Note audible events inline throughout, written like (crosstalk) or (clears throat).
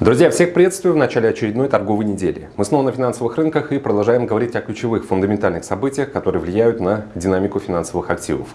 Друзья, всех приветствую в начале очередной торговой недели. Мы снова на финансовых рынках и продолжаем говорить о ключевых фундаментальных событиях, которые влияют на динамику финансовых активов.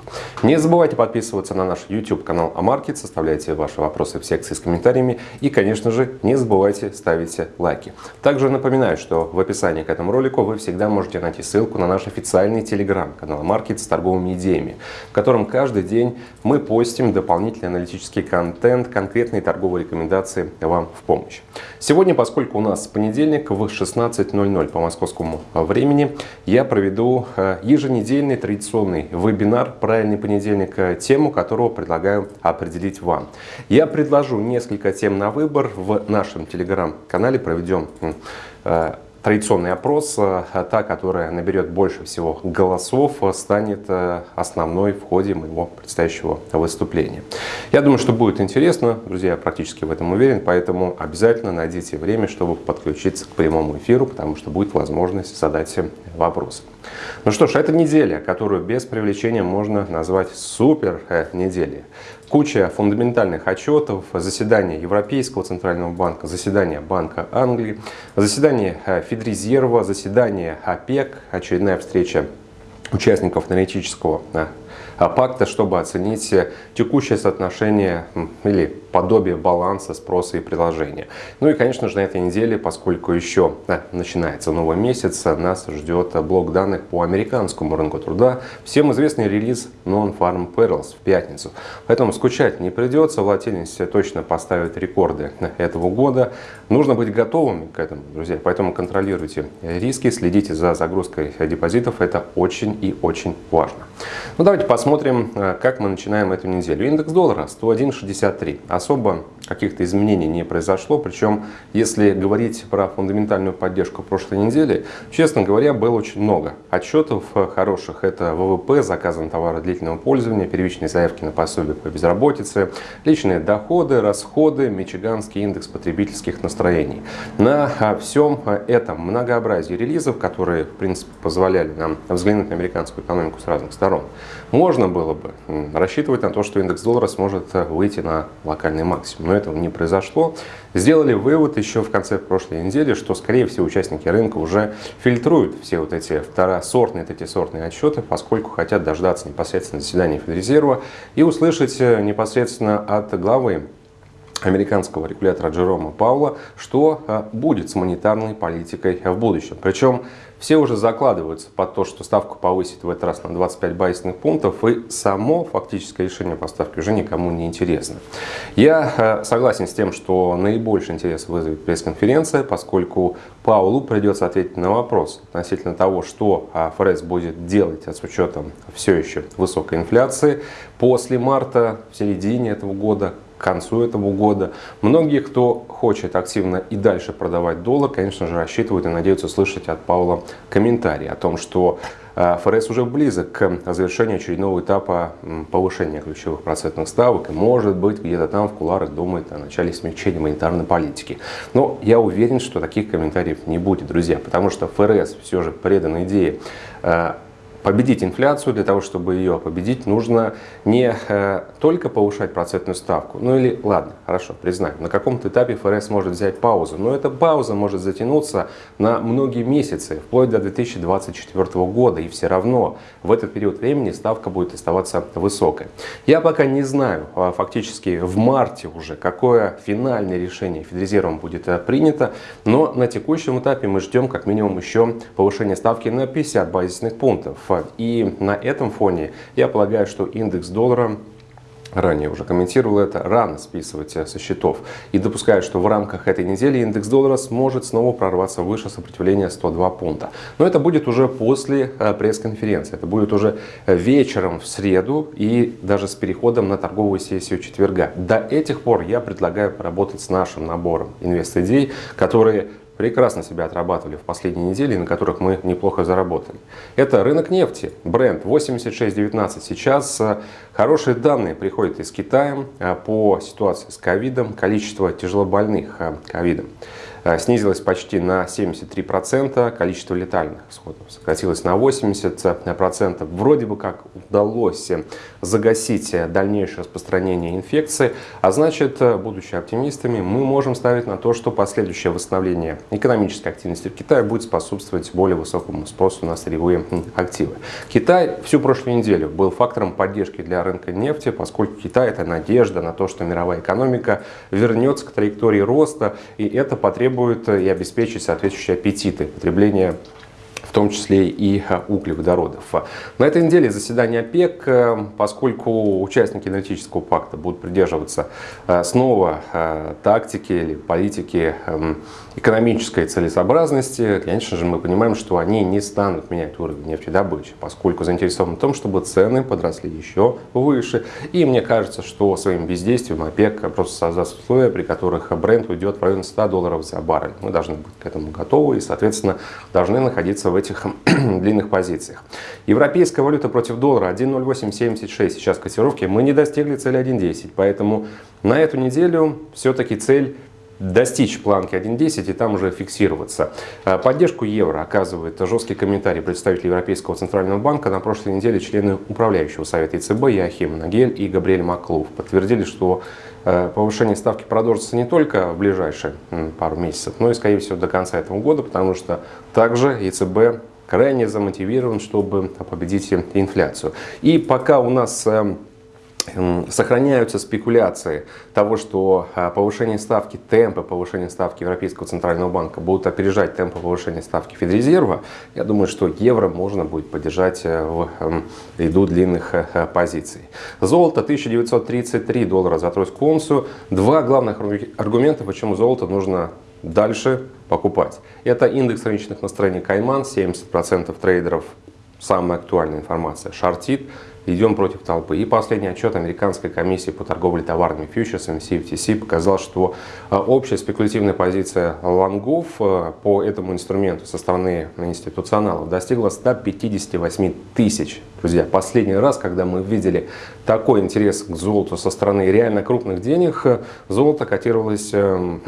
Не забывайте подписываться на наш YouTube канал Амаркет, составляйте ваши вопросы в секции с комментариями и, конечно же, не забывайте ставить лайки. Также напоминаю, что в описании к этому ролику вы всегда можете найти ссылку на наш официальный телеграм-канал Амаркет с торговыми идеями, в котором каждый день мы постим дополнительный аналитический контент, конкретные торговые рекомендации вам в помощь помощь. Сегодня, поскольку у нас понедельник в 16.00 по московскому времени, я проведу э, еженедельный традиционный вебинар «Правильный понедельник», э, тему которого предлагаю определить вам. Я предложу несколько тем на выбор в нашем телеграм-канале, проведем традиционный опрос, э, та, которая наберет больше всего голосов, э, станет э, основной в ходе моего предстоящего выступления. Я думаю, что будет интересно, друзья, я практически в этом уверен, поэтому обязательно найдите время, чтобы подключиться к прямому эфиру, потому что будет возможность задать вопросы. Ну что ж, это неделя, которую без привлечения можно назвать супер неделей куча фундаментальных отчетов, заседание Европейского центрального банка, заседание Банка Англии, заседание э, Федрезерва, заседание ОПЕК, очередная встреча участников аналитического э, пакта, чтобы оценить текущее соотношение или подобие баланса спроса и предложения. Ну и, конечно же, на этой неделе, поскольку еще да, начинается новый месяц, нас ждет блок данных по американскому рынку труда. Всем известный релиз Non-Farm Payrolls в пятницу. Поэтому скучать не придется, волатильность точно поставит рекорды этого года. Нужно быть готовыми к этому, друзья. Поэтому контролируйте риски, следите за загрузкой депозитов. Это очень и очень важно. Ну давайте посмотрим, как мы начинаем эту неделю. Индекс доллара 101.63 особо каких-то изменений не произошло. Причем, если говорить про фундаментальную поддержку прошлой недели, честно говоря, было очень много отчетов хороших. Это ВВП, заказан товары длительного пользования, первичные заявки на пособие по безработице, личные доходы, расходы, Мичиганский индекс потребительских настроений. На всем этом многообразии релизов, которые, в принципе, позволяли нам взглянуть на американскую экономику с разных сторон, можно было бы рассчитывать на то, что индекс доллара сможет выйти на локальный локальный максимум. Но этого не произошло. Сделали вывод еще в конце прошлой недели, что, скорее всего, участники рынка уже фильтруют все вот эти второсортные, третьесортные отчеты, поскольку хотят дождаться непосредственно заседания Федрезерва и услышать э, непосредственно от главы американского регулятора Джерома Паула, что э, будет с монетарной политикой в будущем. Причем все уже закладываются под то, что ставку повысит в этот раз на 25 базисных пунктов, и само фактическое решение поставки уже никому не интересно. Я э, согласен с тем, что наибольший интерес вызовет пресс-конференция, поскольку Паулу придется ответить на вопрос относительно того, что э, ФРС будет делать с учетом все еще высокой инфляции после марта, в середине этого года, концу этого года. Многие, кто хочет активно и дальше продавать доллар, конечно же, рассчитывают и надеются слышать от Паула комментарий о том, что э, ФРС уже близок к завершению очередного этапа повышения ключевых процентных ставок и, может быть, где-то там в куларах думает о начале смягчения монетарной политики. Но я уверен, что таких комментариев не будет, друзья, потому что ФРС все же предан идее э, победить инфляцию, для того, чтобы ее победить, нужно не э, только повышать процентную ставку, ну или, ладно, хорошо, признаем, на каком-то этапе ФРС может взять паузу, но эта пауза может затянуться на многие месяцы, вплоть до 2024 года, и все равно в этот период времени ставка будет оставаться высокой. Я пока не знаю, а фактически в марте уже, какое финальное решение Федрезервом будет э, принято, но на текущем этапе мы ждем как минимум еще повышение ставки на 50 базисных пунктов. И на этом фоне я полагаю, что индекс доллара ранее уже комментировал это, рано списывать со счетов. И допускаю, что в рамках этой недели индекс доллара сможет снова прорваться выше сопротивления 102 пункта. Но это будет уже после э, пресс-конференции. Это будет уже вечером в среду и даже с переходом на торговую сессию четверга. До этих пор я предлагаю поработать с нашим набором инвест-идей, которые прекрасно себя отрабатывали в последние недели, на которых мы неплохо заработали. Это рынок нефти, бренд 86.19. Сейчас Хорошие данные приходят из Китая по ситуации с ковидом, количество тяжелобольных ковидом. Э, снизилось почти на 73%, количество летальных исходов сократилось на 80%. Вроде бы как удалось загасить дальнейшее распространение инфекции, а значит, будучи оптимистами, мы можем ставить на то, что последующее восстановление экономической активности в Китае будет способствовать более высокому спросу на сырьевые активы. Китай всю прошлую неделю был фактором поддержки для рынка нефти, поскольку Китай это надежда на то, что мировая экономика вернется к траектории роста, и это потребует требует и обеспечить соответствующие аппетиты потребления том числе и углеводородов. На этой неделе заседание ОПЕК, э, поскольку участники энергетического пакта будут придерживаться э, снова э, тактики или политики эм, экономической целесообразности, конечно же, мы понимаем, что они не станут менять уровень нефтедобычи, поскольку заинтересованы в том, чтобы цены подросли еще выше. И мне кажется, что своим бездействием ОПЕК просто создаст условия, при которых бренд уйдет в район 100 долларов за баррель. Мы должны быть к этому готовы и, соответственно, должны находиться в этих (clears throat) длинных позициях. Европейская валюта против доллара 1.0876 сейчас котировки. Мы не достигли цели 1.10, поэтому на эту неделю все-таки цель достичь планки 1.10 и там уже фиксироваться. А, поддержку евро оказывает жесткий комментарий представителей Европейского Центрального банка. На прошлой неделе члены управляющего совета ЕЦБ Яхим Нагель и Габриэль Маклов подтвердили, что а, повышение ставки продолжится не только в ближайшие пару месяцев, но и, скорее всего, до конца этого года, потому что также ЕЦБ крайне замотивирован, чтобы победить инфляцию. И пока у нас эм, сохраняются спекуляции того, что а, повышение ставки, темпы повышения ставки Европейского Центрального Банка будут опережать темпы повышения ставки Федрезерва, я думаю, что евро можно будет поддержать э, в ряду длинных э, э, позиций. Золото 1933 доллара за тройскую унцию. Два главных аргумента, почему золото нужно дальше покупать. Это индекс рыночных настроений Кайман, 70% трейдеров, самая актуальная информация, шортит идем против толпы. И последний отчет Американской комиссии по торговле товарными фьючерсами CFTC показал, что а, общая спекулятивная позиция лонгов а, по этому инструменту со стороны институционалов достигла 158 тысяч. Друзья, последний раз, когда мы видели такой интерес к золоту со стороны реально крупных денег, золото котировалось эм,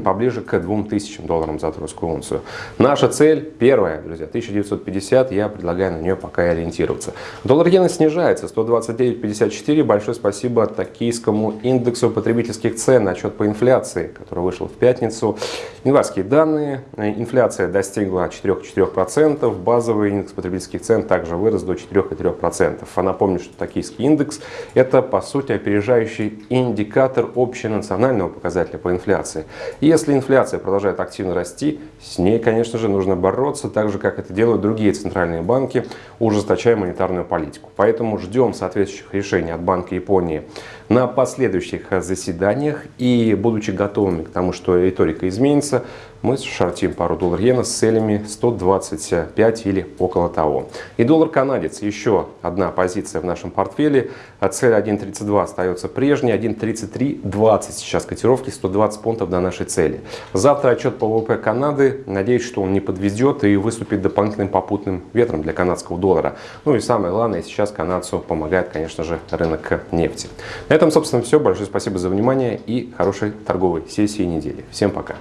(clears throat) поближе к 2000 долларам за тройскую унцию. Наша цель первая, друзья, 1950, я предлагаю на нее пока и ориентироваться. Доллар иена снижается 129.54. Большое спасибо токийскому индексу потребительских цен, отчет по инфляции, который вышел в пятницу. Январские данные. Инфляция достигла 4,4%. Базовый индекс потребительских цен также вырос до 4,3%. А напомню, что токийский индекс – это, по сути, опережающий индикатор общенационального показателя по инфляции. И если инфляция продолжает активно расти, с ней, конечно же, нужно бороться, так же, как это делают другие центральные банки, ужесточая монетарную политику. Поэтому ждем соответствующих решений от Банка Японии на последующих заседаниях. И будучи готовыми к тому, что риторика изменится, мы шортим пару доллар иена с целями 125 или около того. И доллар канадец, еще одна позиция в нашем портфеле. Цель 1.32 остается прежней, 1.3320 сейчас котировки, 120 пунктов до нашей цели. Завтра отчет по ВВП Канады. Надеюсь, что он не подведет и выступит дополнительным попутным ветром для канадского доллара. Ну и самое главное, сейчас канадцу помогает, конечно же, рынок нефти. На этом, собственно, все. Большое спасибо за внимание и хорошей торговой сессии недели. Всем пока!